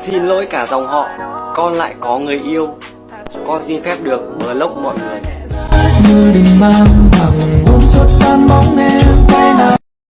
Xin lỗi cả dòng họ, Con lại có người yêu. Con xin phép được block mọi người.